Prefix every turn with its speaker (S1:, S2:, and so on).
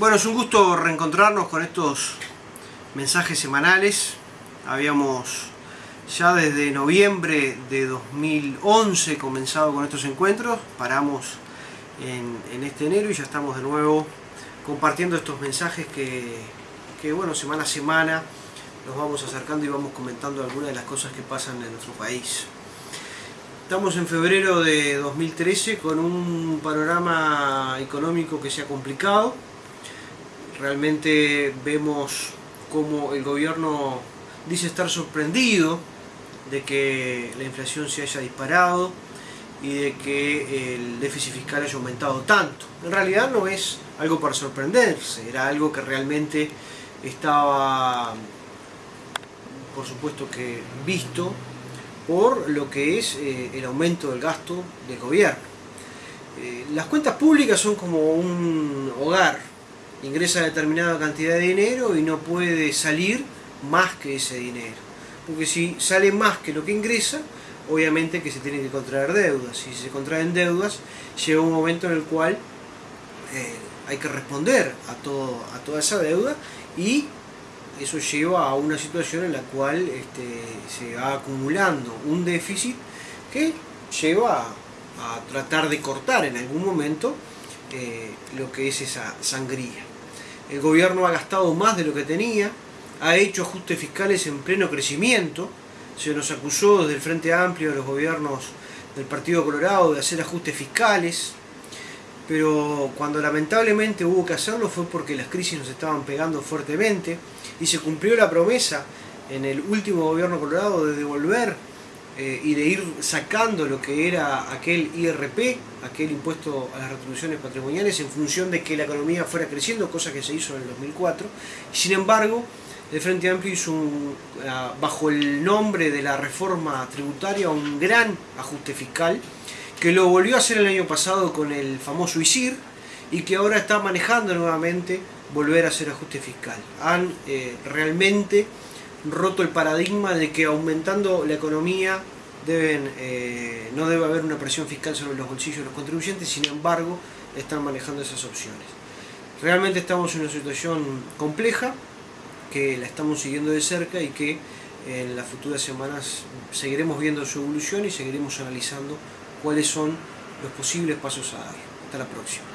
S1: Bueno, es un gusto reencontrarnos con estos mensajes semanales. Habíamos ya desde noviembre de 2011 comenzado con estos encuentros, paramos en, este enero y ya estamos de nuevo compartiendo estos mensajes que, que, bueno, semana a semana nos vamos acercando y vamos comentando algunas de las cosas que pasan en nuestro país. Estamos en febrero de 2013 con un panorama económico que se ha complicado. Realmente vemos cómo el gobierno dice estar sorprendido de que la inflación se haya disparado y de que el déficit fiscal haya aumentado tanto. En realidad no es algo para sorprenderse, era algo que realmente estaba, por supuesto que visto, por lo que es eh, el aumento del gasto del gobierno. Eh, las cuentas públicas son como un hogar, ingresa determinada cantidad de dinero y no puede salir más que ese dinero. Porque si sale más que lo que ingresa, obviamente que se tienen que contraer deudas. Si se contraen deudas, llega un momento en el cual eh, hay que responder a, todo, a toda esa deuda y eso lleva a una situación en la cual este, se va acumulando un déficit que lleva a, tratar de cortar en algún momento eh, lo que es esa sangría. El gobierno ha gastado más de lo que tenía, ha hecho ajustes fiscales en pleno crecimiento, se nos acusó desde el Frente Amplio de los gobiernos del Partido Colorado de hacer ajustes fiscales, pero cuando lamentablemente hubo que hacerlo fue porque las crisis nos estaban pegando fuertemente y se cumplió la promesa en el último gobierno colorado de devolver eh, y de ir sacando lo que era aquel IRP, aquel impuesto a las retribuciones patrimoniales, en función de que la economía fuera creciendo, cosa que se hizo en el 2004. Sin embargo, el Frente Amplio hizo ah, bajo el nombre de la reforma tributaria un gran ajuste fiscal que lo volvió a hacer el año pasado con el famoso ISIR y que ahora está manejando nuevamente volver a hacer ajuste fiscal. Han eh, realmente roto el paradigma de que aumentando la economía deben, eh, no debe haber una presión fiscal sobre los bolsillos de los contribuyentes, sin embargo están manejando esas opciones. Realmente estamos en una situación compleja, que la estamos siguiendo de cerca y que en las futuras semanas seguiremos viendo su evolución y seguiremos analizando cuáles son los posibles pasos a dar. Hasta la próxima.